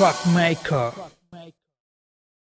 Truck Maker.